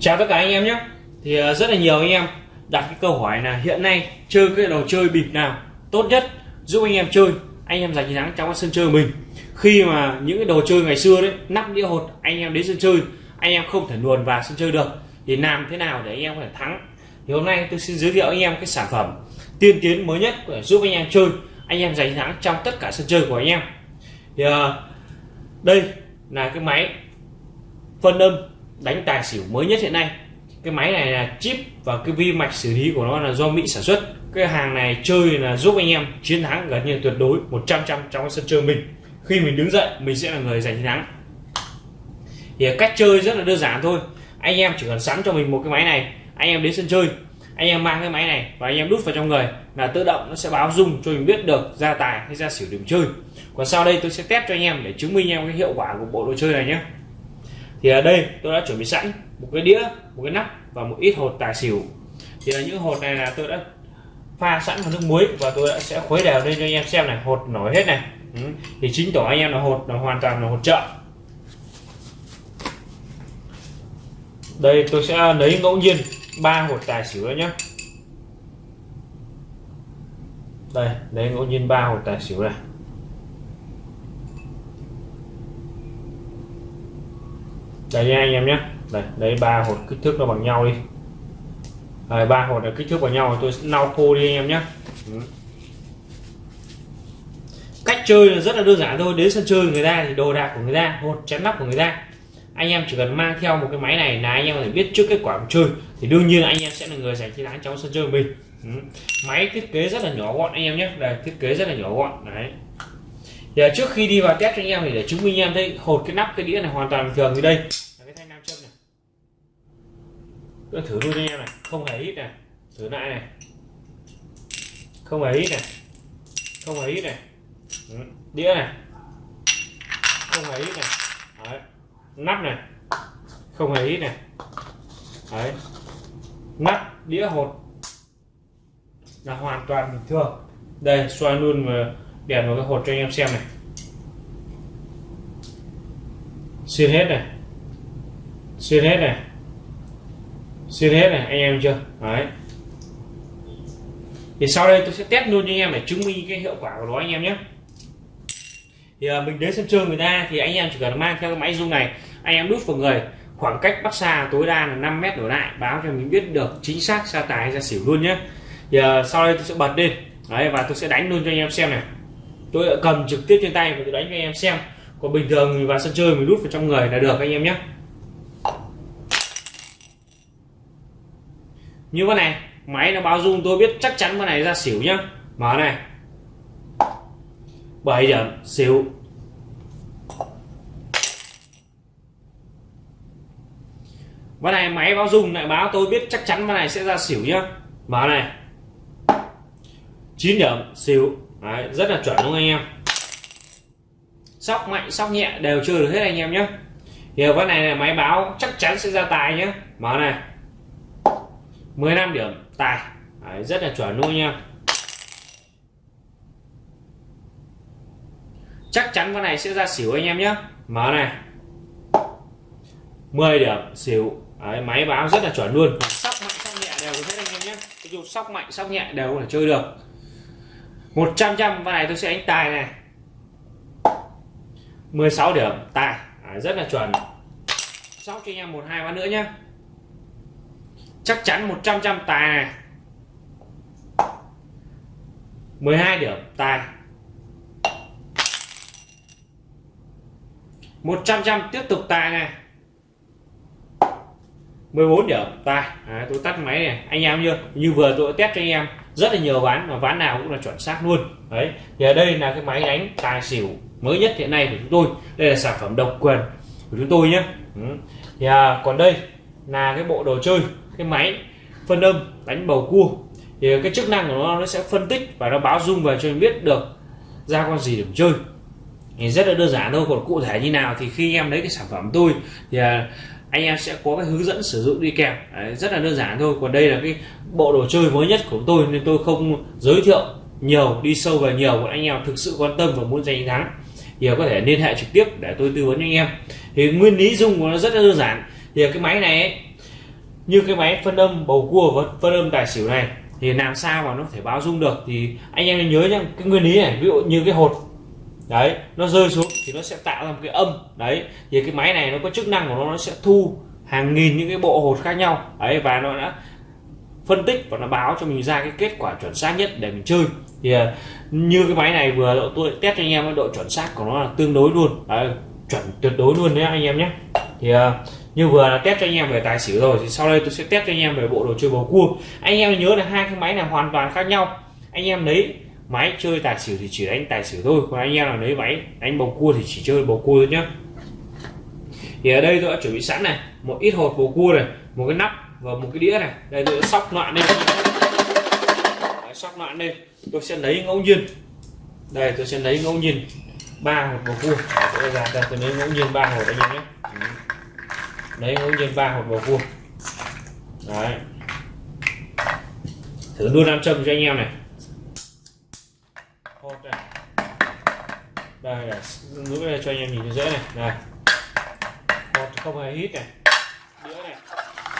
chào tất cả anh em nhé. Thì ờ, rất là nhiều anh em đặt cái câu hỏi là hiện nay chơi cái đồ chơi bịp nào tốt nhất giúp anh em chơi. Anh em giành chiến thắng trong cái sân chơi của mình. Khi mà những cái đồ chơi ngày xưa đấy, nắp đĩa hột, anh em đến sân chơi, anh em không thể luồn vào sân chơi được. Thì làm thế nào để anh em có thể thắng? Thì hôm nay tôi xin giới thiệu anh em cái sản phẩm tiên tiến mới nhất để giúp anh em chơi, anh em giành chiến thắng trong tất cả sân chơi của anh em. Thì ờ, đây là cái máy phân âm đánh tài xỉu mới nhất hiện nay. Cái máy này là chip và cái vi mạch xử lý của nó là do Mỹ sản xuất. Cái hàng này chơi là giúp anh em chiến thắng gần như tuyệt đối 100 trăm trong sân chơi mình. Khi mình đứng dậy, mình sẽ là người giành chiến thắng. Thì cách chơi rất là đơn giản thôi. Anh em chỉ cần sẵn cho mình một cái máy này, anh em đến sân chơi, anh em mang cái máy này và anh em đút vào trong người là tự động nó sẽ báo dung cho mình biết được ra tài hay ra xỉu điểm chơi. Còn sau đây tôi sẽ test cho anh em để chứng minh em cái hiệu quả của bộ đồ chơi này nhé thì ở đây tôi đã chuẩn bị sẵn một cái đĩa, một cái nắp và một ít hột tài xỉu. Thì là những hột này là tôi đã pha sẵn vào nước muối và tôi đã sẽ khuấy đều lên cho anh em xem này, hột nổi hết này. Ừ. thì chính tỏ anh em là hột, là hoàn toàn là hột chợ. Đây, tôi sẽ lấy ngẫu nhiên ba hột tài xỉu đó nhé đây, lấy ngẫu nhiên ba hột tài xỉu này. Đây nha anh em nhé. Đây, lấy ba hột kích thước nó bằng nhau đi. Ba hột là kích thước bằng nhau tôi sẽ lau khô đi anh em nhé. Ừ. cách chơi là rất là đơn giản thôi. Đến sân chơi người ta thì đồ đạc của người ta, hột chén nắp của người ta. Anh em chỉ cần mang theo một cái máy này là anh em có thể biết trước kết quả của chơi. Thì đương nhiên anh em sẽ là người giành chiến thắng trong sân chơi của mình. Ừ. máy thiết kế rất là nhỏ gọn anh em nhé. Đây, thiết kế rất là nhỏ gọn. Đấy thì à, trước khi đi vào test cho anh em thì để chứng minh anh em thấy hột cái nắp, cái đĩa này hoàn toàn bình thường như đây. Là cái thanh nam châm này. Tôi thử luôn cho anh em này. Không hề ít này. Thử lại này. Không hề ít này. Không hề ít này. Ừ, đĩa này. Không hề ít này. Đấy. nắp này. Không hề ít này. Đấy. Nắp, đĩa hột. Là hoàn toàn bình thường. Đây, xoay luôn mà đèn vào cái hột cho anh em xem này. Xuyên hết này. Xuyên hết này. Xuyên hết này anh em chưa? Đấy. Thì sau đây tôi sẽ test luôn cho anh em để chứng minh cái hiệu quả của nó anh em nhé. Thì à, mình đến sân chơi người ta thì anh em chỉ cần mang theo cái máy rung này. Anh em đút vào người khoảng cách bắt xa tối đa là 5 mét đổ lại. Báo cho mình biết được chính xác xa tài ra xỉu luôn nhé. Thì à, sau đây tôi sẽ bật lên đấy và tôi sẽ đánh luôn cho anh em xem này tôi đã cầm trực tiếp trên tay và tôi đánh cho anh em xem. Còn bình thường mình vào sân chơi mình rút vào trong người là được anh em nhé. Như con này, máy nó báo dung tôi biết chắc chắn con này ra xỉu nhá. Mở này. 7 điểm, xỉu. Con này máy báo dung lại báo tôi biết chắc chắn con này sẽ ra xỉu nhá. Mở này. 9 điểm, xỉu. Đấy, rất là chuẩn đúng không anh em. Sóc mạnh sóc nhẹ đều chơi được hết anh em nhé thì ván này là máy báo chắc chắn sẽ ra tài nhé mở này. 15 điểm tài. Đấy, rất là chuẩn luôn nha. Chắc chắn con này sẽ ra xỉu anh em nhé mở này. 10 điểm xỉu. Đấy, máy báo rất là chuẩn luôn. Sóc mạnh sóc nhẹ đều hết anh em nhé dù sóc mạnh sóc nhẹ đều có thể chơi được. 100 trăm con này tôi sẽ đánh tài này. 16 điểm tài. À, rất là chuẩn. Sóc cho anh em một hai ván nữa nhé chắc chắn 100 trăm tài này. 12 điểm tài. 100 trăm tiếp tục tài này. 14 điểm tài. À, tôi tắt máy này. Anh em chưa? Như vừa tôi test cho anh em rất là nhiều ván mà ván nào cũng là chuẩn xác luôn. Đấy thì ở đây là cái máy đánh tài xỉu mới nhất hiện nay của chúng tôi. Đây là sản phẩm độc quyền của chúng tôi nhé. Ừ. thì à, còn đây là cái bộ đồ chơi cái máy phân âm đánh bầu cua. Thì cái chức năng của nó nó sẽ phân tích và nó báo dung về cho mình biết được ra con gì để chơi. Thì rất là đơn giản thôi còn cụ thể như nào thì khi em lấy cái sản phẩm tôi thì à, anh em sẽ có cái hướng dẫn sử dụng đi kèm. Đấy, rất là đơn giản thôi. Còn đây là cái bộ đồ chơi mới nhất của tôi nên tôi không giới thiệu nhiều đi sâu vào nhiều. Anh em thực sự quan tâm và muốn giành thắng thì có thể liên hệ trực tiếp để tôi tư vấn cho anh em. Thì nguyên lý dùng của nó rất là đơn giản. Thì cái máy này ấy, như cái máy phân âm bầu cua và phân âm tài xỉu này thì làm sao mà nó có thể báo dung được? Thì anh em nhớ nhá cái nguyên lý này ví dụ như cái hột đấy nó rơi xuống thì nó sẽ tạo ra một cái âm. Đấy thì cái máy này nó có chức năng của nó nó sẽ thu hàng nghìn những cái bộ hột khác nhau. Ấy và nó đã phân tích và nó báo cho mình ra cái kết quả chuẩn xác nhất để mình chơi. Thì à, như cái máy này vừa độ tôi test cho anh em độ chuẩn xác của nó là tương đối luôn. Đấy, chuẩn tuyệt đối luôn đấy anh em nhé. Thì à, như vừa là test cho anh em về tài xỉu rồi thì sau đây tôi sẽ test cho anh em về bộ đồ chơi bầu cua. Anh em nhớ là hai cái máy này hoàn toàn khác nhau. Anh em lấy máy chơi tài xỉu thì chỉ đánh tài xỉu thôi còn anh em nào lấy máy đánh bầu cua thì chỉ chơi bầu cua thôi nhá. Thì ở đây tôi đã chuẩn bị sẵn này một ít hột bầu cua này một cái nắp và một cái đĩa này. Đây tôi đã sóc loạn lên. Đấy, sóc loạn lên. Tôi sẽ lấy ngẫu nhiên. Đây tôi sẽ lấy ngẫu nhiên ba hột bầu cua. Tôi ra đây tôi lấy ngẫu nhiên ba hột anh em nhé lấy ngẫu nhiên ba hột bầu cua. Đấy. Thử luôn nam châm cho anh em này ok đây là giữ đây cho anh em nhìn thấy dễ này. Này. Hột không hề hít này. Đĩa này.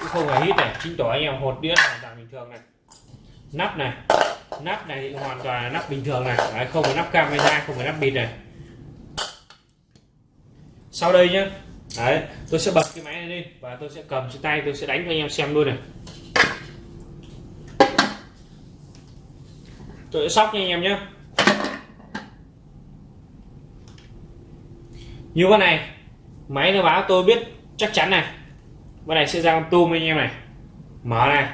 Cũng không hề hít này chính tỏ anh em hột đĩa hoàn toàn bình thường này. Nắp này. Nắp này thì hoàn toàn là nắp bình thường này. Đấy, không phải nắp camera không phải nắp bịt này. Sau đây nhé, Đấy, tôi sẽ bật cái máy này lên và tôi sẽ cầm trên tay tôi sẽ đánh cho anh em xem luôn này. Tôi sẽ sóc nha anh em nhé như con này, máy nó báo tôi biết chắc chắn này. Con này sẽ ra con tôm anh em này. Mở này.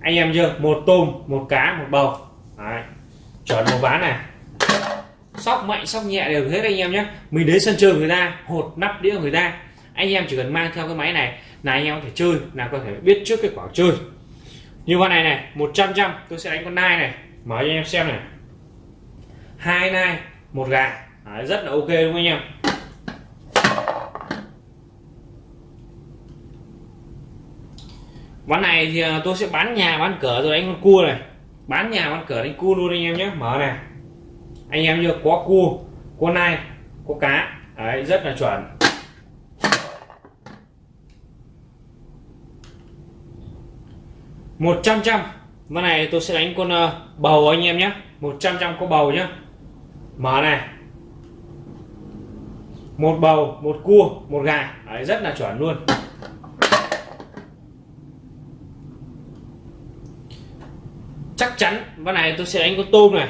Anh em chưa? Một tôm, một cá, một bầu. Đấy. chuẩn một ván này. Sóc mạnh, sóc nhẹ đều hết anh em nhé. Mình đến sân chơi người ta, hột, nắp đĩa người ta. Anh em chỉ cần mang theo cái máy này là anh em có thể chơi, là có thể biết trước kết quả chơi. Như con này này 100 trăm, tôi sẽ đánh con nai này. Mở cho anh em xem này. Hai nai, một gà. Đấy, rất là ok đúng không anh em? Ván này thì à, tôi sẽ bán nhà bán cửa rồi đánh con cua này. Bán nhà bán cửa đánh cua luôn anh em nhé. Mở này. Anh em chưa? Có cua có nai có cá. Đấy rất là chuẩn. Một trăm trăm. Ván này tôi sẽ đánh con à, bầu anh em nhé. Một trăm trăm có bầu nhé. Mở này một bầu một cua một gà. Đấy, rất là chuẩn luôn. Chắc chắn ván này tôi sẽ đánh con tôm này.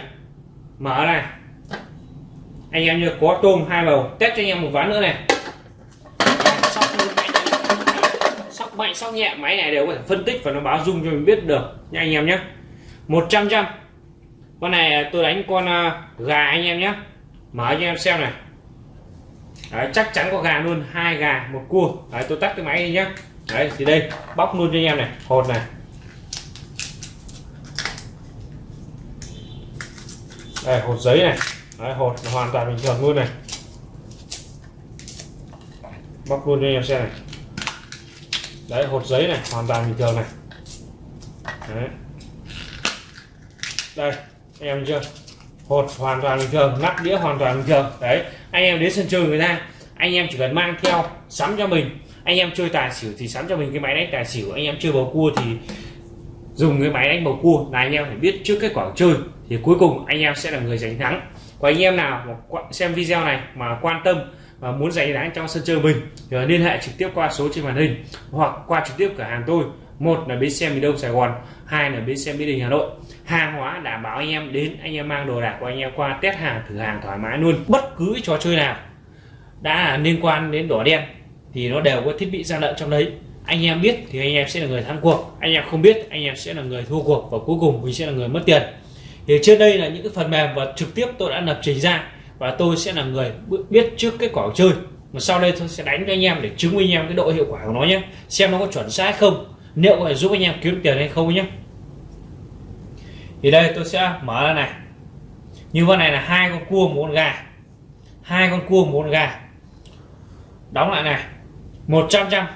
Mở này. Anh em như có tôm hai bầu test cho anh em một ván nữa này. Sóc mạnh sóc mạnh sóc nhẹ máy này đều có thể phân tích và nó báo dung cho mình biết được. Nha anh em nhé. 100 trăm con này tôi đánh con à, gà anh em nhé. Mở cho anh em xem này. Đấy, chắc chắn có gà luôn hai gà một cua. Đấy, tôi tắt cái máy đi nhá, Đấy, thì đây bóc luôn cho anh em này hột này. Đây hột giấy này. Đấy, hột hoàn toàn bình thường luôn này. Bóc luôn cho anh em xem này. Đấy hột giấy này hoàn toàn bình thường này. Đấy. đây anh em chưa? Hột hoàn toàn bình thường, nắp đĩa hoàn toàn bình thường. Đấy, anh em đến sân chơi người ta, anh em chỉ cần mang theo sắm cho mình. Anh em chơi tài xỉu thì sắm cho mình cái máy đánh tài xỉu. Anh em chơi bầu cua thì dùng cái máy đánh bầu cua. Là anh em phải biết trước kết quả chơi thì cuối cùng anh em sẽ là người giành thắng. Còn anh em nào mà xem video này mà quan tâm và muốn giành thắng trong sân chơi mình thì liên hệ trực tiếp qua số trên màn hình hoặc qua trực tiếp cửa hàng tôi một là bến xe miền đông sài gòn, hai là bến xe mỹ đình hà nội. Hàng hóa đảm bảo anh em đến, anh em mang đồ đạc của anh em qua, test hàng, thử hàng thoải mái luôn, bất cứ trò chơi nào đã liên quan đến đỏ đen thì nó đều có thiết bị gian lận trong đấy. Anh em biết thì anh em sẽ là người thắng cuộc, anh em không biết anh em sẽ là người thua cuộc và cuối cùng mình sẽ là người mất tiền. Thì trên đây là những cái phần mềm và trực tiếp tôi đã lập trình ra và tôi sẽ là người biết trước kết quả chơi. Mà sau đây tôi sẽ đánh cho anh em để chứng minh anh em cái độ hiệu quả của nó nhé, xem nó có chuẩn xác không liệu có thể giúp anh em kiếm tiền hay không nhé thì đây, tôi sẽ mở ra này. Như con này là hai con cua một con gà. Hai con cua một con gà. Đóng lại này. 100 trăm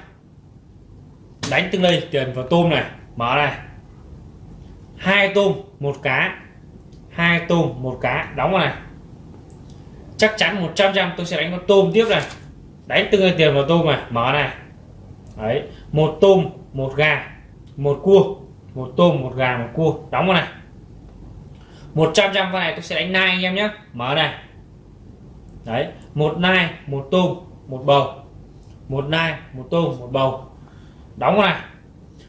đánh từng đây tiền vào tôm này. Mở này. Hai tôm, một cá. Hai tôm, một cá. Đóng vào này. Chắc chắn 100 trăm tôi sẽ đánh con tôm tiếp này. Đánh tương tiền vào tôm này. Mở này. Đấy, một tôm một gà, một cua, một tôm, một gà, một cua. Đóng vào này. 100 trăm con này tôi sẽ đánh nai anh em nhé. Mở này. Đấy, một nai, một tôm, một bầu. Một nai, một tôm, một bầu. Đóng vào này.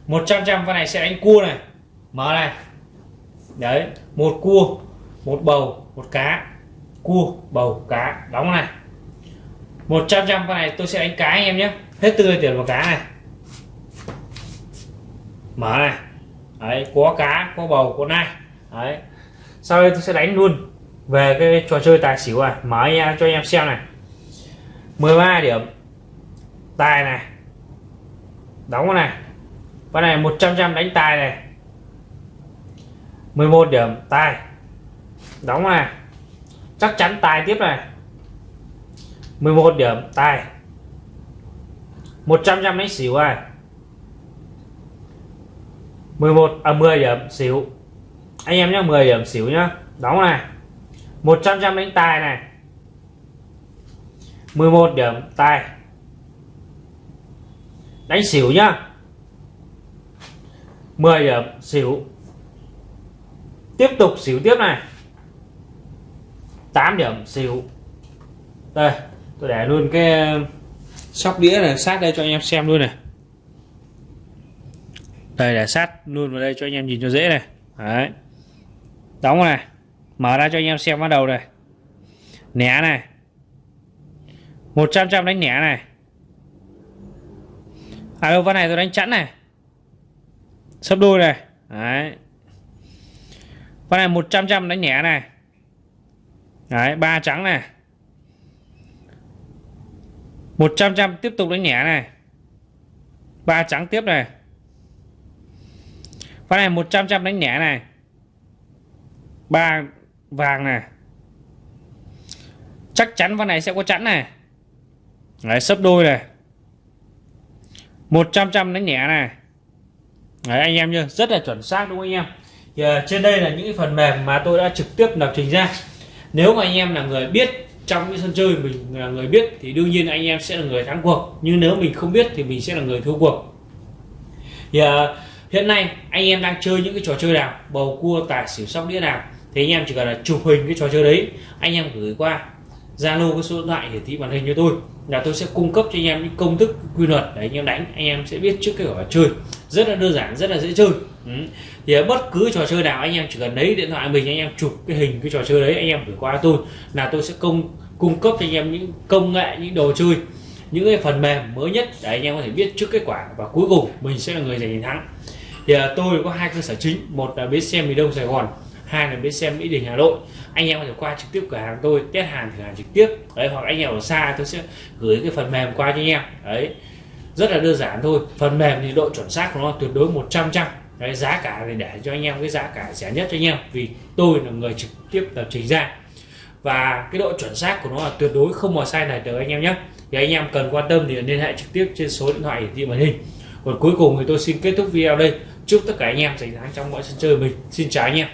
100 trăm con này sẽ đánh cua này. Mở này. Đấy, một cua, một bầu, một cá. Cua, bầu, cá. Đóng này. 100 trăm con này tôi sẽ đánh cá anh em nhé. Hết tươi tiền vào cá này mở này đấy có cá có bầu có nai. Đấy. Sau đây tôi sẽ đánh luôn về cái trò chơi tài xỉu à mở nha cho anh em xem này. 13 điểm. Tài này. Đóng này. Con này 100 trăm đánh tài này. 11 điểm, tài. Đóng này. Chắc chắn tài tiếp này. 11 điểm, tài. 100 trăm đánh xỉu này. 11 à 10 điểm xỉu anh em nhé 10 điểm xỉu nhá. Đóng này. 100 trăm đánh tài này. 11 điểm tài. Đánh xỉu nhá. 10 điểm xỉu tiếp tục xỉu tiếp này. 8 điểm xỉu đây, tôi để luôn cái, sóc đĩa này, sát đây cho anh em xem luôn này đây để sát luôn vào đây cho anh em nhìn cho dễ này. Đấy. Đóng này. Mở ra cho anh em xem bắt đầu này. Nẻ này. 100 trăm đánh nẻ này. À đâu ván này tôi đánh chẵn này. Sấp đôi này. Đấy. Ván này 100 trăm đánh nhẹ này. Đấy, ba trắng này. 100 trăm tiếp tục đánh nhẹ này. Ba trắng tiếp này ván này 100 trăm đánh nhẹ này. Ba vàng này. Chắc chắn ván này sẽ có chẵn này. Đấy sấp đôi này. 100 trăm đánh nhẹ này. Đấy anh em chưa rất là chuẩn xác đúng không anh em? Thì, uh, trên đây là những cái phần mềm mà tôi đã trực tiếp lập trình ra. Nếu mà anh em là người biết trong những sân chơi mình là người biết thì đương nhiên anh em sẽ là người thắng cuộc. Nhưng nếu mình không biết thì mình sẽ là người thua cuộc. Thì uh, hiện nay anh em đang chơi những cái trò chơi nào bầu cua tài xỉu sóc đĩa nào thì anh em chỉ cần là chụp hình cái trò chơi đấy anh em gửi qua Zalo cái số điện thoại hiển thị màn hình cho tôi là tôi sẽ cung cấp cho anh em những công thức quy luật để anh em đánh anh em sẽ biết trước cái quả chơi rất là đơn giản rất là dễ chơi ừ. thì bất cứ trò chơi nào anh em chỉ cần lấy điện thoại mình anh em chụp cái hình cái trò chơi đấy anh em gửi qua tôi là tôi sẽ công cung cấp cho anh em những công nghệ những đồ chơi những cái phần mềm mới nhất để anh em có thể biết trước kết quả và cuối cùng mình sẽ là người giành chiến thắng thì à, tôi có hai cơ sở chính. Một là bến xe miền đông sài gòn hai là bến xe mỹ đình hà nội. Anh em có thể qua trực tiếp cửa hàng tôi test hàng thử hàng trực tiếp. Đấy hoặc anh em ở xa tôi sẽ gửi cái phần mềm qua cho anh em. Đấy rất là đơn giản thôi. Phần mềm thì độ chuẩn xác của nó tuyệt đối 100 trăm đấy giá cả thì để cho anh em cái giá cả rẻ nhất cho anh em vì tôi là người trực tiếp lập trình ra. Và cái độ chuẩn xác của nó là tuyệt đối không mà sai này được anh em nhé. Thì anh em cần quan tâm thì liên hệ trực tiếp trên số điện thoại hiển thị màn hình còn cuối cùng thì tôi xin kết thúc video đây. Chúc tất cả anh em giành thắng trong mọi sân chơi mình. Xin chào anh em.